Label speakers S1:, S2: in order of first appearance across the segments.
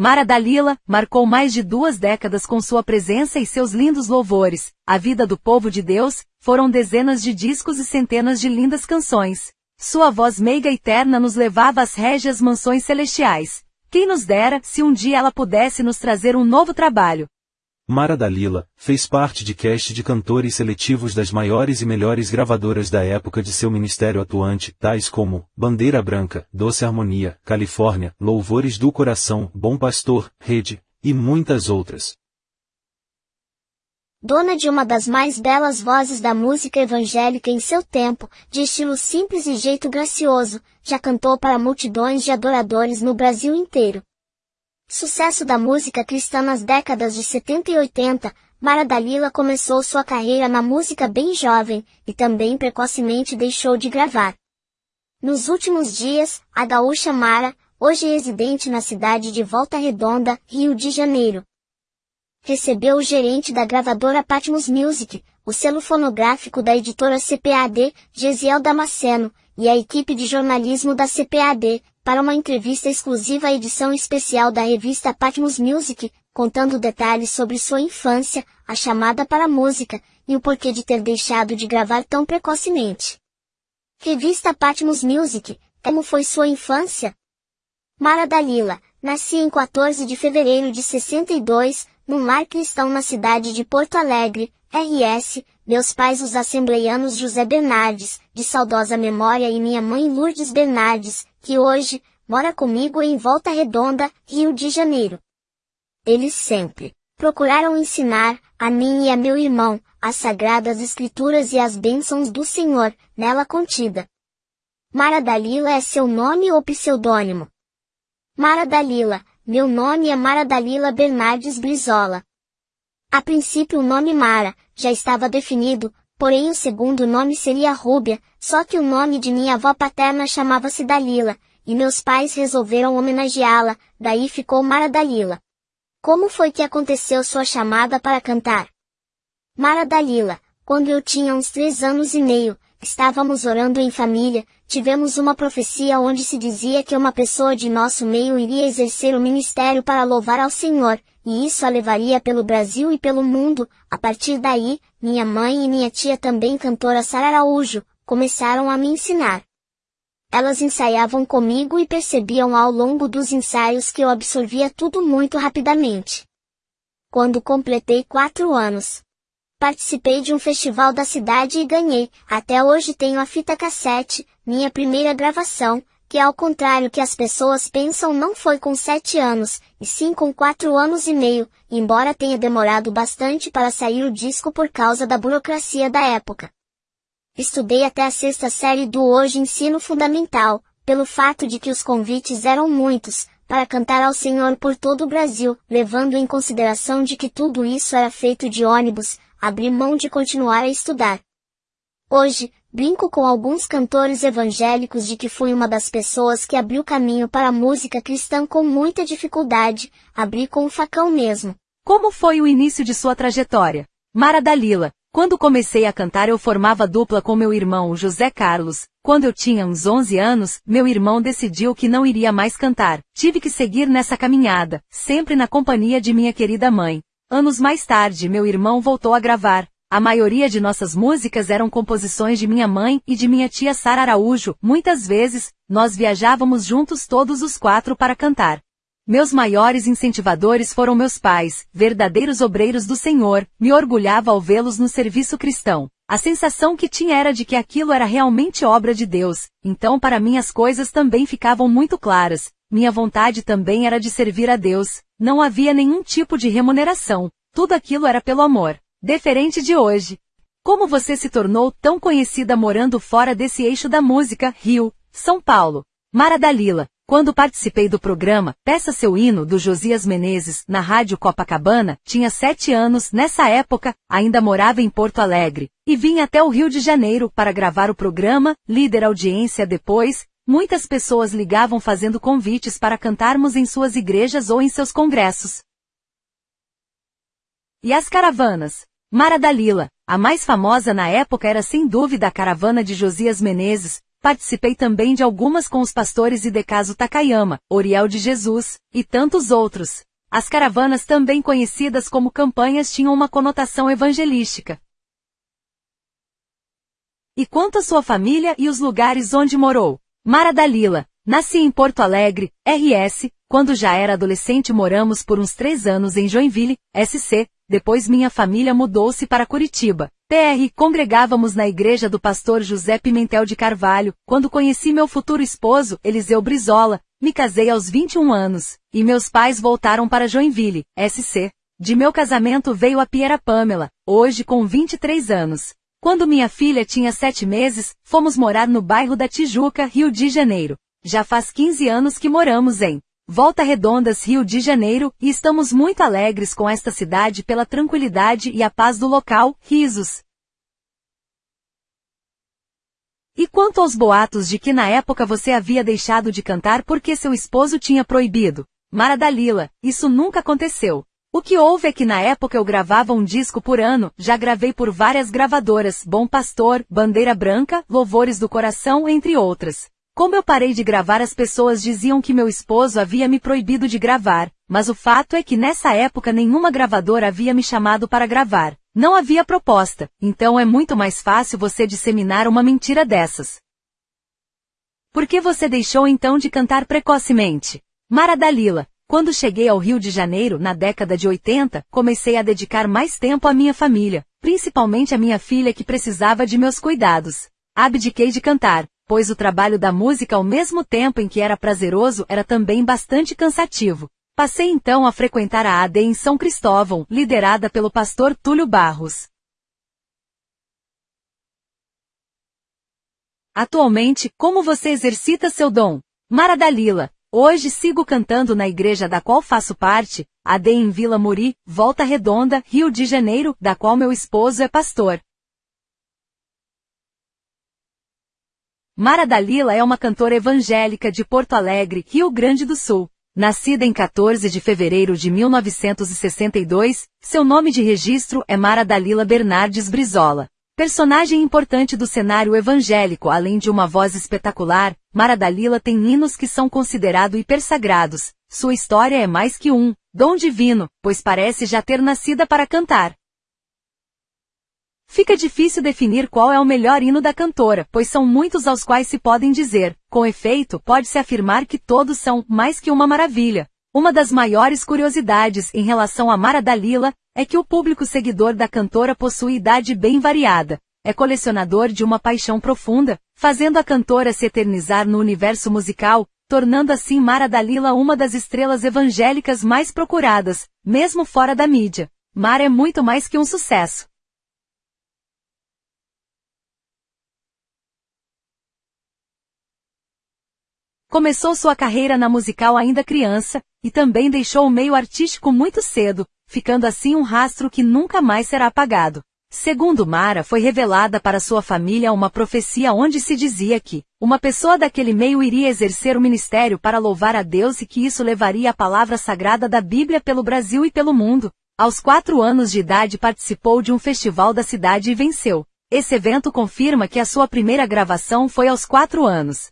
S1: Mara Dalila marcou mais de duas décadas com sua presença e seus lindos louvores. A vida do povo de Deus foram dezenas de discos e centenas de lindas canções. Sua voz meiga e terna nos levava às régias mansões celestiais. Quem nos dera se um dia ela pudesse nos trazer um novo trabalho.
S2: Mara Dalila, fez parte de cast de cantores seletivos das maiores e melhores gravadoras da época de seu ministério atuante, tais como Bandeira Branca, Doce Harmonia, Califórnia, Louvores do Coração, Bom Pastor, Rede, e muitas outras.
S3: Dona de uma das mais belas vozes da música evangélica em seu tempo, de estilo simples e jeito gracioso, já cantou para multidões de adoradores no Brasil inteiro. Sucesso da música cristã nas décadas de 70 e 80, Mara Dalila começou sua carreira na música bem jovem, e também precocemente deixou de gravar. Nos últimos dias, a gaúcha Mara, hoje residente na cidade de Volta Redonda, Rio de Janeiro, recebeu o gerente da gravadora Patmos Music, o selo fonográfico da editora CPAD, Gesiel Damasceno, e a equipe de jornalismo da CPAD, para uma entrevista exclusiva à edição especial da revista Patmos Music, contando detalhes sobre sua infância, a chamada para a música, e o porquê de ter deixado de gravar tão precocemente. Revista Patmos Music, como foi sua infância? Mara Dalila, nasci em 14 de fevereiro de 62, num lar cristão na cidade de Porto Alegre, RS, meus pais os assembleianos José Bernardes, de saudosa memória e minha mãe Lourdes Bernardes, que hoje, mora comigo em Volta Redonda, Rio de Janeiro. Eles sempre procuraram ensinar, a mim e a meu irmão, as sagradas escrituras e as bênçãos do Senhor, nela contida. Mara Dalila é seu nome ou pseudônimo? Mara Dalila, meu nome é Mara Dalila Bernardes Brizola. A princípio o nome Mara, já estava definido, porém o segundo nome seria Rúbia, só que o nome de minha avó paterna chamava-se Dalila, e meus pais resolveram homenageá-la, daí ficou Mara Dalila. Como foi que aconteceu sua chamada para cantar? Mara Dalila, quando eu tinha uns três anos e meio, estávamos orando em família, tivemos uma profecia onde se dizia que uma pessoa de nosso meio iria exercer o ministério para louvar ao Senhor, e isso a levaria pelo Brasil e pelo mundo. A partir daí, minha mãe e minha tia também cantora Sara Araújo, começaram a me ensinar. Elas ensaiavam comigo e percebiam ao longo dos ensaios que eu absorvia tudo muito rapidamente. Quando completei quatro anos, participei de um festival da cidade e ganhei, até hoje tenho a fita cassete, minha primeira gravação, que ao contrário que as pessoas pensam não foi com sete anos, e sim com quatro anos e meio, embora tenha demorado bastante para sair o disco por causa da burocracia da época. Estudei até a sexta série do hoje ensino fundamental, pelo fato de que os convites eram muitos, para cantar ao Senhor por todo o Brasil, levando em consideração de que tudo isso era feito de ônibus, abri mão de continuar a estudar. Hoje, brinco com alguns cantores evangélicos de que fui uma das pessoas que abriu caminho para a música cristã com muita dificuldade, abri com o facão mesmo.
S1: Como foi o início de sua trajetória? Mara Dalila. Quando comecei a cantar eu formava dupla com meu irmão José Carlos. Quando eu tinha uns 11 anos, meu irmão decidiu que não iria mais cantar. Tive que seguir nessa caminhada, sempre na companhia de minha querida mãe. Anos mais tarde meu irmão voltou a gravar, a maioria de nossas músicas eram composições de minha mãe e de minha tia Sara Araújo. Muitas vezes, nós viajávamos juntos todos os quatro para cantar. Meus maiores incentivadores foram meus pais, verdadeiros obreiros do Senhor, me orgulhava ao vê-los no serviço cristão. A sensação que tinha era de que aquilo era realmente obra de Deus, então para mim as coisas também ficavam muito claras. Minha vontade também era de servir a Deus, não havia nenhum tipo de remuneração, tudo aquilo era pelo amor. Diferente de hoje. Como você se tornou tão conhecida morando fora desse eixo da música, Rio, São Paulo? Mara Dalila, quando participei do programa Peça Seu Hino do Josias Menezes na Rádio Copacabana, tinha sete anos, nessa época, ainda morava em Porto Alegre, e vim até o Rio de Janeiro para gravar o programa, líder audiência depois, muitas pessoas ligavam fazendo convites para cantarmos em suas igrejas ou em seus congressos. E as caravanas? Mara Dalila, a mais famosa na época era sem dúvida a caravana de Josias Menezes, Participei também de algumas com os pastores Idecaso Takayama, Oriel de Jesus, e tantos outros. As caravanas também conhecidas como campanhas tinham uma conotação evangelística. E quanto à sua família e os lugares onde morou? Mara Dalila. Nasci em Porto Alegre, RS, quando já era adolescente moramos por uns três anos em Joinville, SC, depois minha família mudou-se para Curitiba. TR congregávamos na igreja do pastor José Pimentel de Carvalho, quando conheci meu futuro esposo, Eliseu Brizola, me casei aos 21 anos, e meus pais voltaram para Joinville, SC. De meu casamento veio a Piera Pamela, hoje com 23 anos. Quando minha filha tinha sete meses, fomos morar no bairro da Tijuca, Rio de Janeiro. Já faz 15 anos que moramos em Volta Redondas, Rio de Janeiro, e estamos muito alegres com esta cidade pela tranquilidade e a paz do local, risos. E quanto aos boatos de que na época você havia deixado de cantar porque seu esposo tinha proibido? Mara Dalila, isso nunca aconteceu. O que houve é que na época eu gravava um disco por ano, já gravei por várias gravadoras, Bom Pastor, Bandeira Branca, Louvores do Coração, entre outras. Como eu parei de gravar as pessoas diziam que meu esposo havia me proibido de gravar, mas o fato é que nessa época nenhuma gravadora havia me chamado para gravar. Não havia proposta, então é muito mais fácil você disseminar uma mentira dessas. Por que você deixou então de cantar precocemente? Mara Dalila, quando cheguei ao Rio de Janeiro, na década de 80, comecei a dedicar mais tempo à minha família, principalmente à minha filha que precisava de meus cuidados. Abdiquei de cantar, pois o trabalho da música ao mesmo tempo em que era prazeroso era também bastante cansativo. Passei então a frequentar a AD em São Cristóvão, liderada pelo pastor Túlio Barros. Atualmente, como você exercita seu dom? Mara Dalila, Hoje sigo cantando na igreja da qual faço parte, AD em Vila Muri, Volta Redonda, Rio de Janeiro, da qual meu esposo é pastor. Mara Dalila é uma cantora evangélica de Porto Alegre, Rio Grande do Sul. Nascida em 14 de fevereiro de 1962, seu nome de registro é Mara Dalila Bernardes Brizola. Personagem importante do cenário evangélico, além de uma voz espetacular, Mara Dalila tem hinos que são considerados hipersagrados. Sua história é mais que um dom divino, pois parece já ter nascida para cantar. Fica difícil definir qual é o melhor hino da cantora, pois são muitos aos quais se podem dizer. Com efeito, pode-se afirmar que todos são mais que uma maravilha. Uma das maiores curiosidades em relação a Mara Dalila é que o público seguidor da cantora possui idade bem variada. É colecionador de uma paixão profunda, fazendo a cantora se eternizar no universo musical, tornando assim Mara Dalila uma das estrelas evangélicas mais procuradas, mesmo fora da mídia. Mara é muito mais que um sucesso. Começou sua carreira na musical ainda criança, e também deixou o meio artístico muito cedo, ficando assim um rastro que nunca mais será apagado. Segundo Mara, foi revelada para sua família uma profecia onde se dizia que uma pessoa daquele meio iria exercer o ministério para louvar a Deus e que isso levaria a palavra sagrada da Bíblia pelo Brasil e pelo mundo. Aos quatro anos de idade participou de um festival da cidade e venceu. Esse evento confirma que a sua primeira gravação foi aos quatro anos.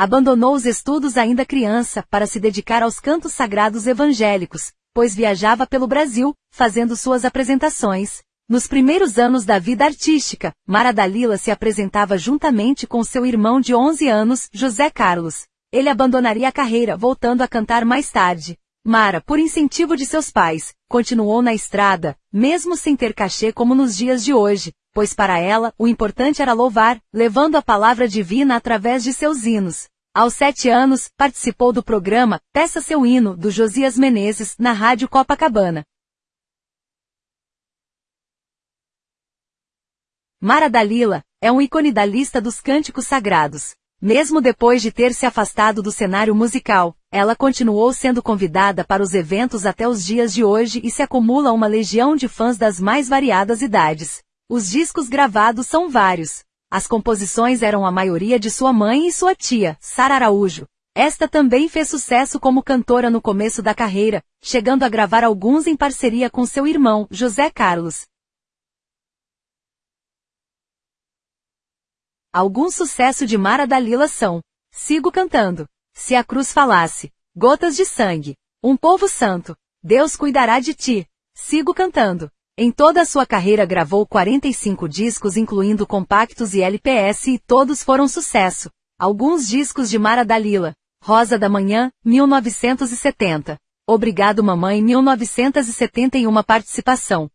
S1: Abandonou os estudos ainda criança para se dedicar aos cantos sagrados evangélicos, pois viajava pelo Brasil, fazendo suas apresentações. Nos primeiros anos da vida artística, Mara Dalila se apresentava juntamente com seu irmão de 11 anos, José Carlos. Ele abandonaria a carreira voltando a cantar mais tarde. Mara, por incentivo de seus pais, continuou na estrada, mesmo sem ter cachê como nos dias de hoje, pois para ela, o importante era louvar, levando a palavra divina através de seus hinos. Aos sete anos, participou do programa Peça Seu Hino, do Josias Menezes, na Rádio Copacabana. Mara Dalila, é um ícone da lista dos cânticos sagrados. Mesmo depois de ter se afastado do cenário musical, ela continuou sendo convidada para os eventos até os dias de hoje e se acumula uma legião de fãs das mais variadas idades. Os discos gravados são vários. As composições eram a maioria de sua mãe e sua tia, Sara Araújo. Esta também fez sucesso como cantora no começo da carreira, chegando a gravar alguns em parceria com seu irmão, José Carlos. Algum sucesso de Mara Dalila são Sigo cantando. Se a cruz falasse. Gotas de sangue. Um povo santo. Deus cuidará de ti. Sigo cantando. Em toda a sua carreira gravou 45 discos incluindo compactos e LPS e todos foram sucesso. Alguns discos de Mara Dalila. Rosa da Manhã, 1970. Obrigado Mamãe 1971 participação.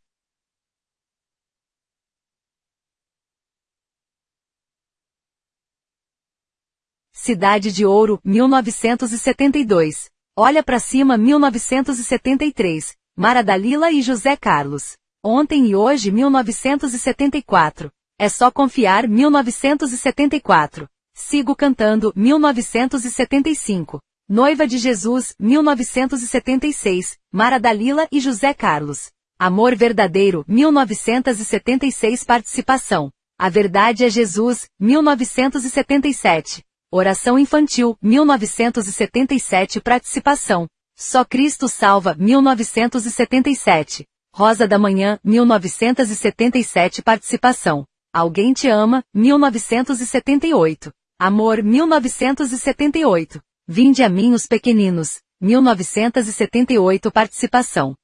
S1: Cidade de Ouro, 1972. Olha para cima 1973. Mara Dalila e José Carlos. Ontem e hoje 1974. É só confiar 1974. Sigo cantando 1975. Noiva de Jesus 1976. Mara Dalila e José Carlos. Amor verdadeiro 1976 participação. A verdade é Jesus 1977. Oração infantil 1977 participação. Só Cristo salva 1977. Rosa da Manhã, 1977 Participação. Alguém te ama, 1978. Amor, 1978. Vinde a mim os pequeninos, 1978 Participação.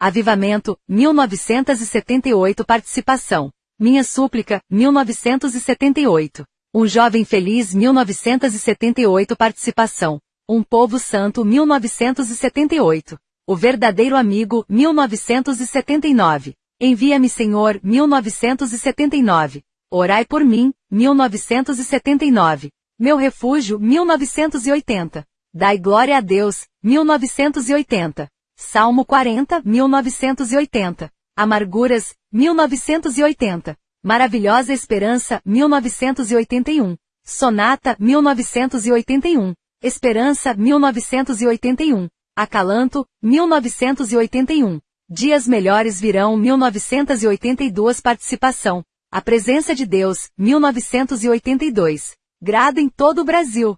S1: Avivamento, 1978 Participação. Minha súplica, 1978. Um jovem feliz, 1978 Participação. Um Povo Santo 1978. O Verdadeiro Amigo 1979. Envia-me Senhor 1979. Orai por mim 1979. Meu Refúgio 1980. Dai glória a Deus 1980. Salmo 40 1980. Amarguras 1980. Maravilhosa Esperança 1981. Sonata 1981. Esperança, 1981. Acalanto, 1981. Dias Melhores Virão, 1982. Participação. A Presença de Deus, 1982. Grado em todo o Brasil.